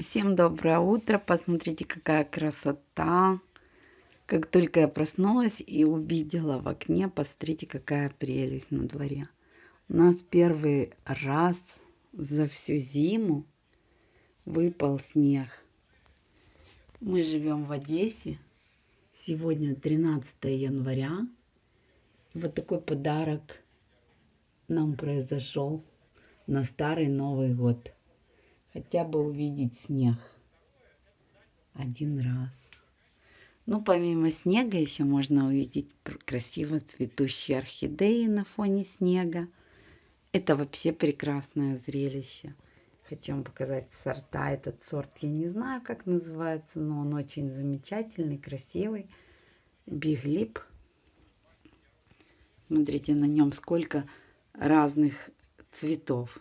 Всем доброе утро. Посмотрите, какая красота. Как только я проснулась и увидела в окне, посмотрите, какая прелесть на дворе. У нас первый раз за всю зиму выпал снег. Мы живем в Одессе. Сегодня 13 января. Вот такой подарок нам произошел на Старый Новый год хотя бы увидеть снег один раз. Ну, помимо снега еще можно увидеть красиво цветущие орхидеи на фоне снега. Это вообще прекрасное зрелище. Хочу вам показать сорта. Этот сорт я не знаю, как называется, но он очень замечательный, красивый. Биглип. Смотрите, на нем сколько разных цветов.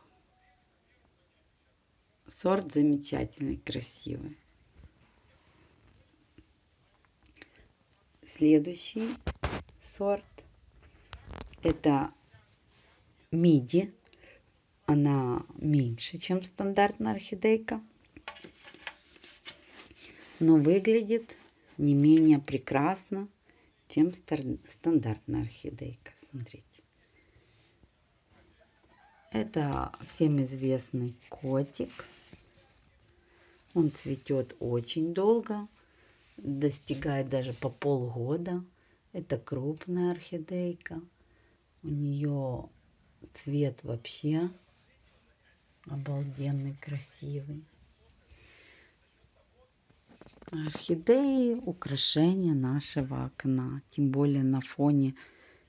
Сорт замечательный, красивый. Следующий сорт это миди. Она меньше, чем стандартная орхидейка. Но выглядит не менее прекрасно, чем стандартная орхидейка. Смотрите. Это всем известный котик. Он цветет очень долго, достигает даже по полгода. Это крупная орхидейка. У нее цвет вообще обалденный, красивый. Орхидеи – украшение нашего окна. Тем более на фоне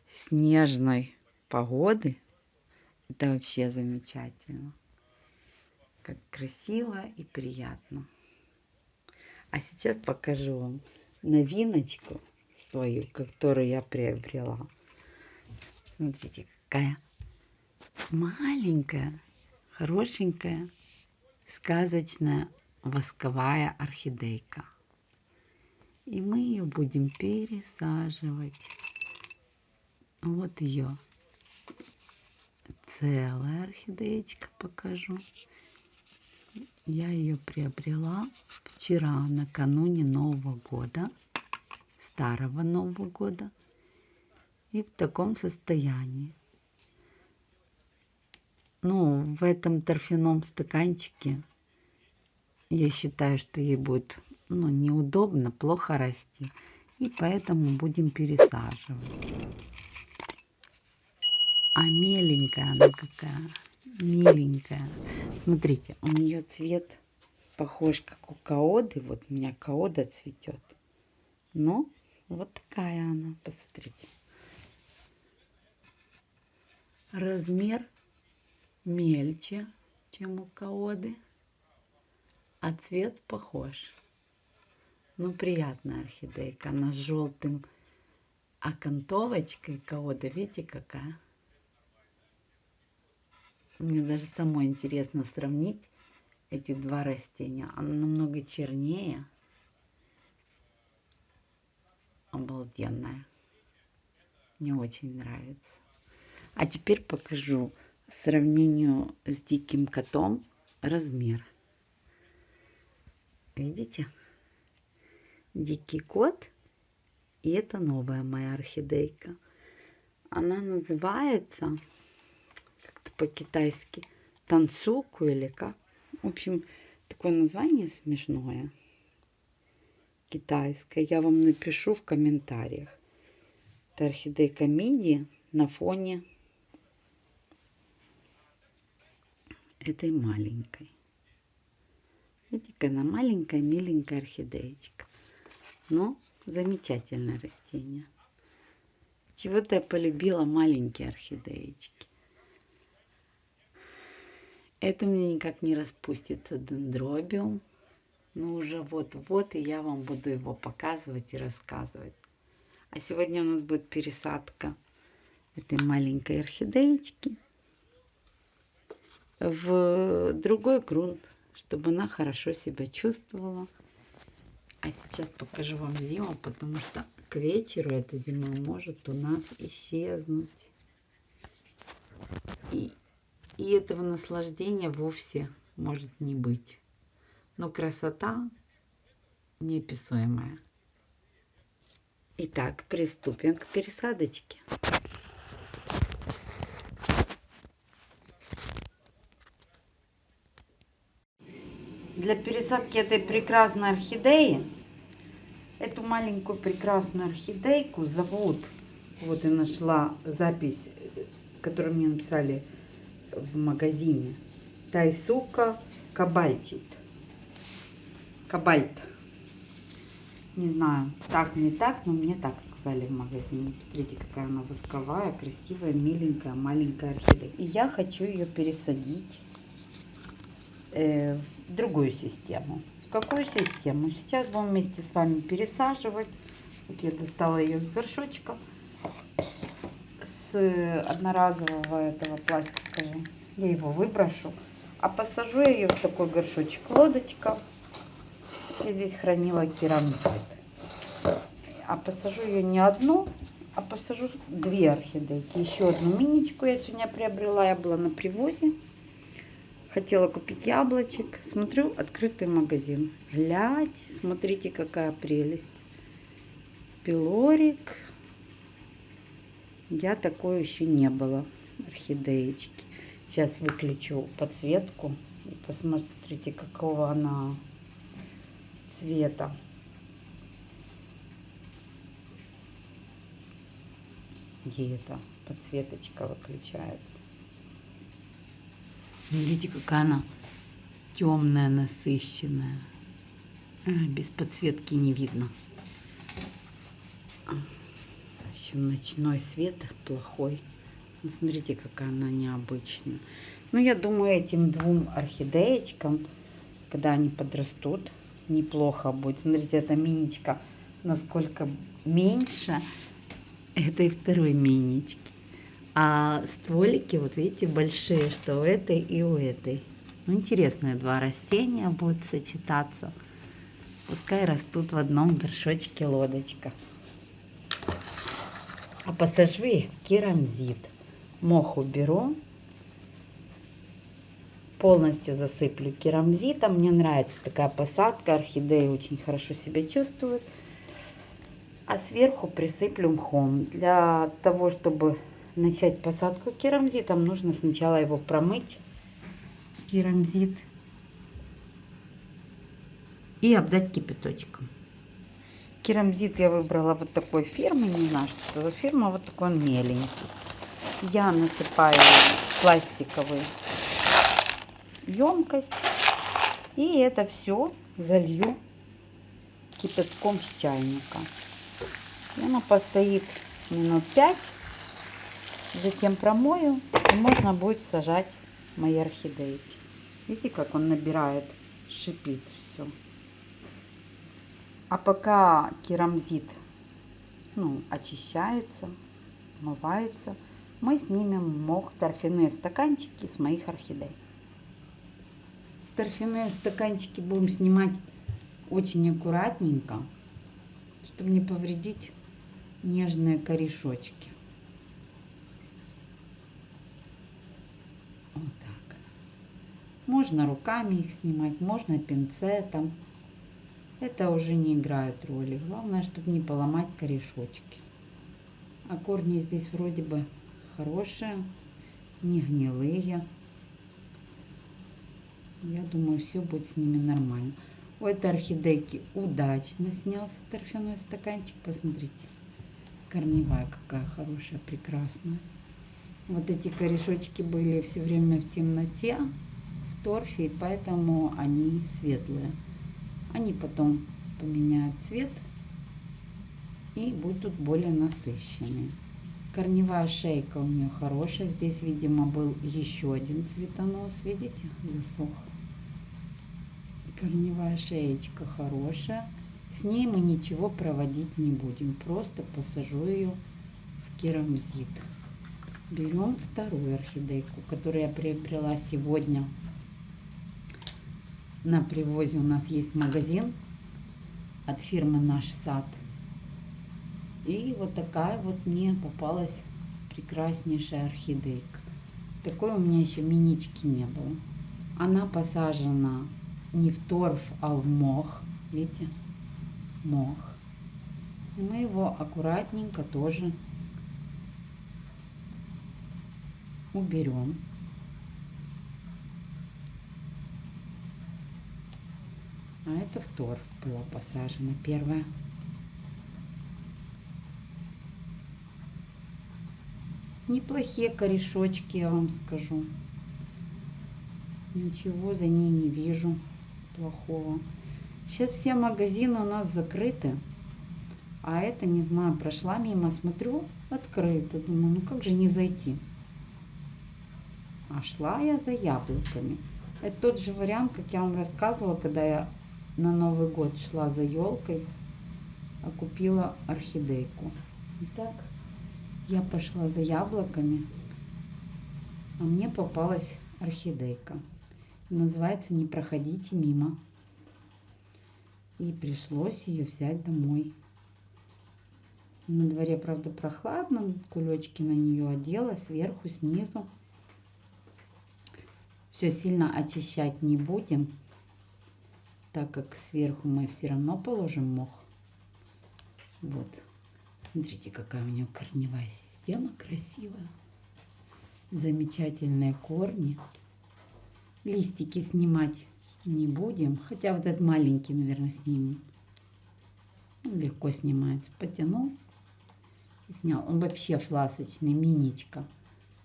снежной погоды. Это вообще замечательно как красиво и приятно. А сейчас покажу вам новиночку свою, которую я приобрела. Смотрите, какая маленькая, хорошенькая, сказочная восковая орхидейка. И мы ее будем пересаживать. Вот ее целая орхидеечка покажу. Я ее приобрела вчера, накануне Нового года, старого Нового года. И в таком состоянии. Ну, в этом торфяном стаканчике я считаю, что ей будет ну, неудобно, плохо расти. И поэтому будем пересаживать. А меленькая она какая миленькая. Смотрите, у нее цвет похож, как у каоды. Вот у меня каода цветет. Но вот такая она, посмотрите. Размер мельче, чем у каоды, а цвет похож. Ну, приятная орхидейка. Она с желтым окантовочкой. Каода, видите, какая? Мне даже самой интересно сравнить эти два растения. Оно намного чернее. Обалденная. Мне очень нравится. А теперь покажу сравнению с диким котом размер. Видите? Дикий кот. И это новая моя орхидейка. Она называется по-китайски танцуку или как. В общем, такое название смешное. Китайское. Я вам напишу в комментариях. Это орхидейка миди на фоне этой маленькой. Видите, она маленькая, миленькая орхидеечка. Но замечательное растение. Чего-то я полюбила маленькие орхидеечки. Это мне никак не распустится дендробиум. Ну, уже вот-вот, и я вам буду его показывать и рассказывать. А сегодня у нас будет пересадка этой маленькой орхидеечки в другой грунт, чтобы она хорошо себя чувствовала. А сейчас покажу вам зиму, потому что к вечеру эта зима может у нас исчезнуть. И и этого наслаждения вовсе может не быть. Но красота неописуемая. Итак, приступим к пересадочке. Для пересадки этой прекрасной орхидеи, эту маленькую прекрасную орхидейку зовут, вот я нашла запись, которую мне написали в магазине, Тайсука Кабальчит. Кабальт. Не знаю, так, не так, но мне так сказали в магазине. Смотрите, какая она восковая, красивая, миленькая, маленькая орхидея. И я хочу ее пересадить э, в другую систему. В какую систему? Сейчас будем вместе с вами пересаживать. Вот я достала ее с горшочка. Одноразового этого пластикового. Я его выброшу. А посажу я ее в такой горшочек лодочка. Я здесь хранила керамзит. А посажу ее не одну, а посажу две орхидейки. Еще одну миничку я сегодня приобрела. Я была на привозе. Хотела купить яблочек. Смотрю, открытый магазин. Глядь, смотрите, какая прелесть. Пилорик. Я такой еще не было. Орхидеечки. Сейчас выключу подсветку. И посмотрите, какого она цвета. Где это подсветочка выключается? Смотрите, какая она темная, насыщенная. А, без подсветки не видно. Еще ночной свет плохой. Смотрите, какая она необычная. Ну, я думаю, этим двум орхидеечкам, когда они подрастут, неплохо будет. Смотрите, эта миничка насколько меньше этой второй минички. А стволики, вот видите, большие, что у этой и у этой. Ну, интересные два растения будут сочетаться. Пускай растут в одном горшочке лодочка. А посажу их керамзит. Мох уберу. Полностью засыплю керамзитом. Мне нравится такая посадка. Орхидеи очень хорошо себя чувствуют. А сверху присыплю мхом. Для того, чтобы начать посадку керамзитом, нужно сначала его промыть, керамзит, и обдать кипяточком. Керамзит я выбрала вот такой фирмы, не знаю, что это за фирма, вот такой он меленький. Я насыпаю пластиковый емкость и это все залью кипятком с чайника. И оно постоит минут 5 Затем промою, и можно будет сажать мои орхидейки. Видите, как он набирает, шипит все. А пока керамзит ну, очищается, смывается, мы снимем мох торфяные стаканчики с моих орхидей. Торфяные стаканчики будем снимать очень аккуратненько, чтобы не повредить нежные корешочки. Можно руками их снимать, можно пинцетом. Это уже не играет роли. Главное, чтобы не поломать корешочки. А корни здесь вроде бы хорошие, не гнилые. Я думаю, все будет с ними нормально. У этой орхидейки удачно снялся торфяной стаканчик. Посмотрите, корневая какая хорошая, прекрасная. Вот эти корешочки были все время в темноте торфе, и поэтому они светлые. Они потом поменяют цвет и будут более насыщенные. Корневая шейка у нее хорошая. Здесь, видимо, был еще один цветонос. Видите, засох. Корневая шеечка хорошая. С ней мы ничего проводить не будем. Просто посажу ее в керамзит. Берем вторую орхидейку, которую я приобрела сегодня на привозе у нас есть магазин от фирмы Наш Сад. И вот такая вот мне попалась прекраснейшая орхидейка. Такой у меня еще минички не было. Она посажена не в торф, а в мох. Видите? Мох. И мы его аккуратненько тоже уберем. А это в торф было посажено первое. Неплохие корешочки, я вам скажу. Ничего за ней не вижу плохого. Сейчас все магазины у нас закрыты. А это, не знаю, прошла мимо, смотрю, открыто. Думаю, ну как же не зайти? А шла я за яблоками. Это тот же вариант, как я вам рассказывала, когда я на Новый год шла за елкой, а купила орхидейку. Итак, я пошла за яблоками, а мне попалась орхидейка. Называется «Не проходите мимо». И пришлось ее взять домой. На дворе, правда, прохладно, кулечки на нее одела, сверху, снизу. Все сильно очищать не будем, так как сверху мы все равно положим мох. Вот. Смотрите, какая у нее корневая система красивая. Замечательные корни. Листики снимать не будем. Хотя вот этот маленький, наверное, снимем. Легко снимается. Потянул и снял. Он вообще фласочный, миничка.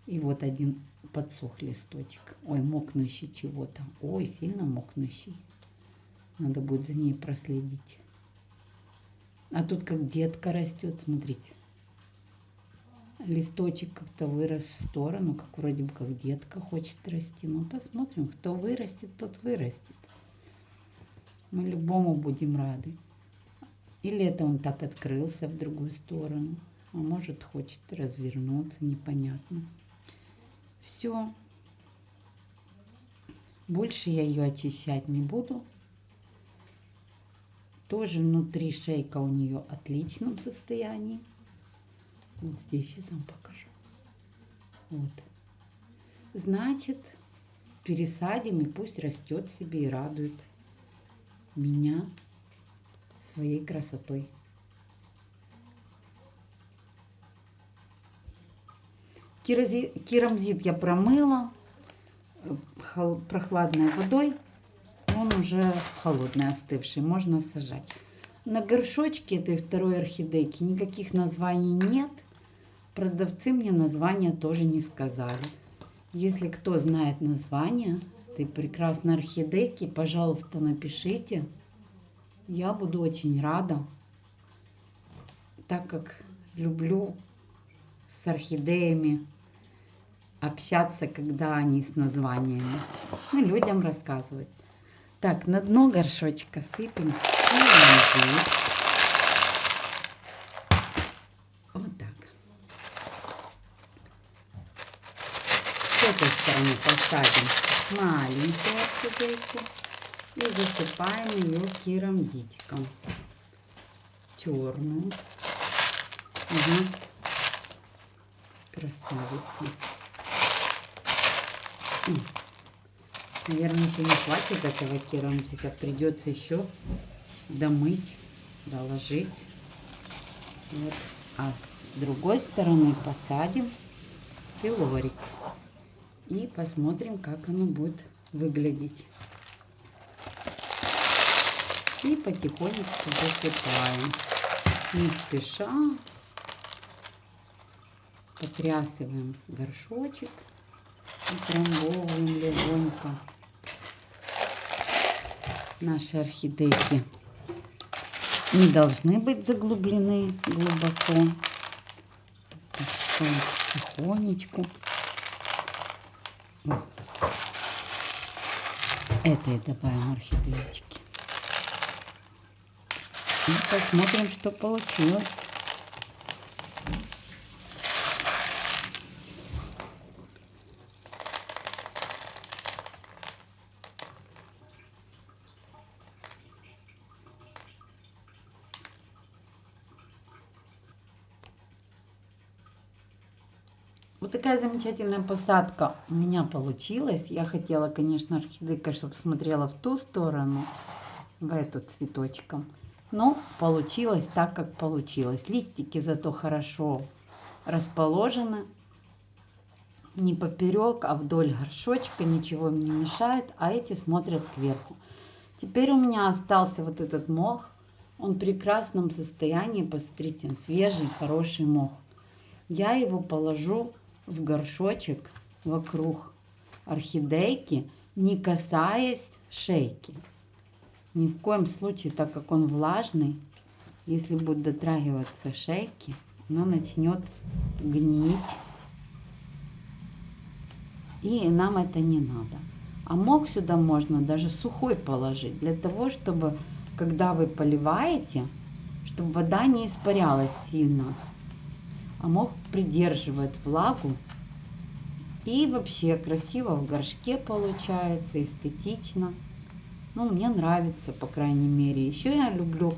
И вот один подсох листочек. Ой, мокнущий чего-то. Ой, сильно мокнущий. Надо будет за ней проследить. А тут как детка растет, смотрите. Листочек как-то вырос в сторону, как вроде бы как детка хочет расти. Ну, посмотрим, кто вырастет, тот вырастет. Мы любому будем рады. Или это он так открылся в другую сторону. А может, хочет развернуться, непонятно. Все. Больше я ее очищать не буду. Тоже внутри шейка у нее в отличном состоянии. Вот здесь сейчас вам покажу. Вот. Значит, пересадим и пусть растет себе и радует меня своей красотой. Керамзит я промыла э, прохладной водой он уже холодный, остывший, можно сажать. На горшочке этой второй орхидейки никаких названий нет. Продавцы мне названия тоже не сказали. Если кто знает название этой прекрасной орхидейки, пожалуйста, напишите. Я буду очень рада, так как люблю с орхидеями общаться, когда они с названиями. Ну, людям рассказывать. Так, на дно горшочка сыпем керамзит. Вот так. С этой стороны посадим маленькую орхидейку и засыпаем ее керамзитиком. Черную. Угу. Красавица. Наверное, еще не хватит этого керамзика. Придется еще домыть, доложить. Вот. А с другой стороны посадим пилорик. И посмотрим, как оно будет выглядеть. И потихонечку засыпаем. Не спеша. Потрясываем горшочек. И трамбовываем легонько наши орхидейки не должны быть заглублены глубоко. Тихонечку. Этой добавим орхидеечки. И посмотрим, что получилось. Вот такая замечательная посадка у меня получилась. Я хотела, конечно, орхидейка, чтобы смотрела в ту сторону, в эту цветочком. Но получилось так, как получилось. Листики зато хорошо расположены. Не поперек, а вдоль горшочка. Ничего им не мешает. А эти смотрят кверху. Теперь у меня остался вот этот мох. Он в прекрасном состоянии. Посмотрите, свежий, хороший мох. Я его положу в горшочек вокруг орхидейки, не касаясь шейки. Ни в коем случае, так как он влажный, если будет дотрагиваться шейки, она начнет гнить. И нам это не надо. А мох сюда можно даже сухой положить, для того, чтобы, когда вы поливаете, чтобы вода не испарялась сильно а мох придерживает влагу. И вообще красиво в горшке получается, эстетично. Ну, мне нравится, по крайней мере. Еще я люблю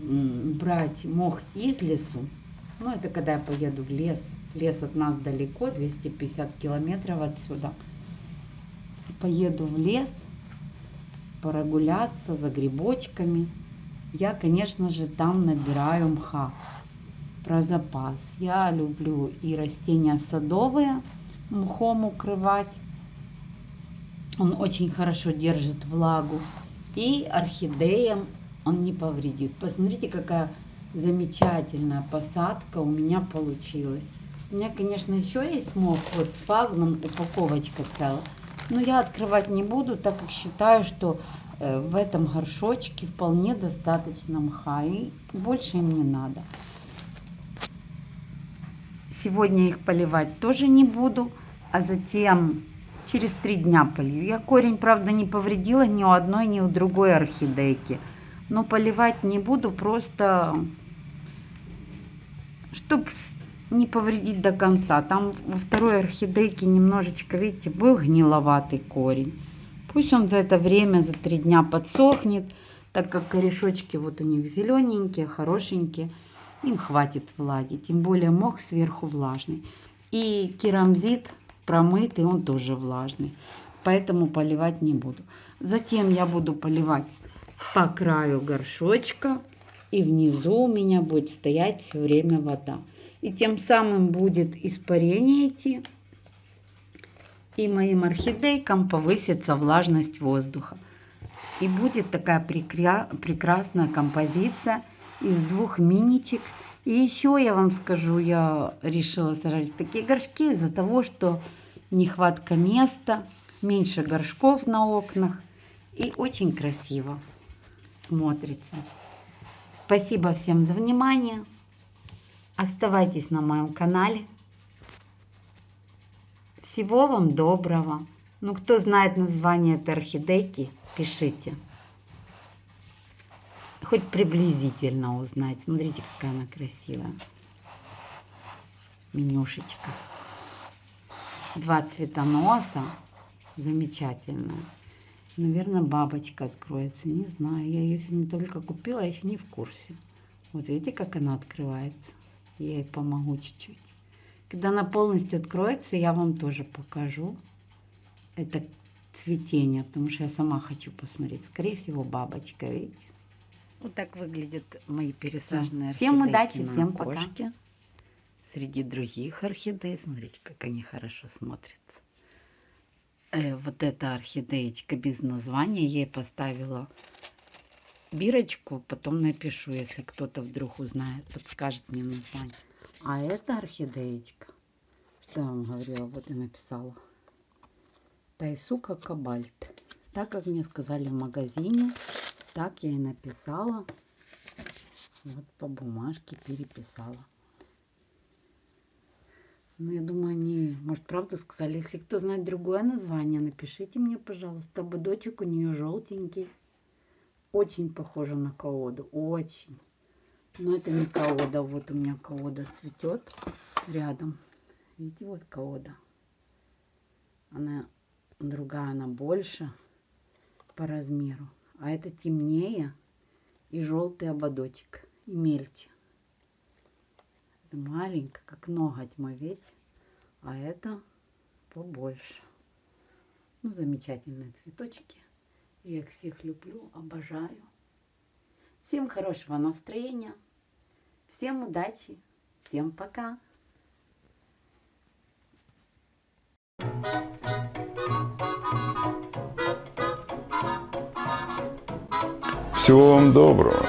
брать мох из лесу. Ну, это когда я поеду в лес. Лес от нас далеко, 250 километров отсюда. Поеду в лес, прогуляться за грибочками. Я, конечно же, там набираю мха про запас. Я люблю и растения садовые мхом укрывать. Он очень хорошо держит влагу. И орхидеям он не повредит. Посмотрите, какая замечательная посадка у меня получилась. У меня, конечно, еще есть мох, вот с фагном, упаковочка целая. Но я открывать не буду, так как считаю, что э, в этом горшочке вполне достаточно мха. И больше им не надо. Сегодня их поливать тоже не буду, а затем через три дня полью. Я корень, правда, не повредила ни у одной, ни у другой орхидейки. Но поливать не буду, просто чтобы не повредить до конца. Там во второй орхидейке немножечко, видите, был гниловатый корень. Пусть он за это время, за три дня подсохнет, так как корешочки вот у них зелененькие, хорошенькие им хватит влаги. Тем более мох сверху влажный. И керамзит промытый, он тоже влажный. Поэтому поливать не буду. Затем я буду поливать по краю горшочка. И внизу у меня будет стоять все время вода. И тем самым будет испарение идти. И моим орхидейкам повысится влажность воздуха. И будет такая прекра прекрасная композиция из двух миничек. И еще я вам скажу, я решила сажать такие горшки из-за того, что нехватка места, меньше горшков на окнах. И очень красиво смотрится. Спасибо всем за внимание. Оставайтесь на моем канале. Всего вам доброго. Ну, кто знает название этой орхидейки, пишите хоть приблизительно узнать. Смотрите, какая она красивая. Менюшечка. Два цветоноса. Замечательная. Наверное, бабочка откроется. Не знаю. Я ее сегодня только купила, я еще не в курсе. Вот видите, как она открывается? Я ей помогу чуть-чуть. Когда она полностью откроется, я вам тоже покажу. Это цветение, потому что я сама хочу посмотреть. Скорее всего, бабочка, видите? Вот так выглядят мои пересаженные Всем удачи, всем пока. Среди других орхидей, смотрите, как они хорошо смотрятся. Э, вот эта орхидеечка без названия, я ей поставила бирочку, потом напишу, если кто-то вдруг узнает, подскажет мне название. А эта орхидеечка, что я вам говорила, вот и написала. Тайсука Кабальт. Так как мне сказали в магазине, так я и написала. Вот по бумажке переписала. Ну, я думаю, они, может, правду сказали. Если кто знает другое название, напишите мне, пожалуйста. Ободочек у нее желтенький. Очень похоже на каоду. Очень. Но это не каода. Вот у меня каода цветет рядом. Видите, вот каода. Она другая, она больше по размеру а это темнее и желтый ободочек, и мельче. Это маленько, как ноготь мой, ведь А это побольше. Ну, замечательные цветочки. Я их всех люблю, обожаю. Всем хорошего настроения. Всем удачи. Всем пока. Всего вам доброго.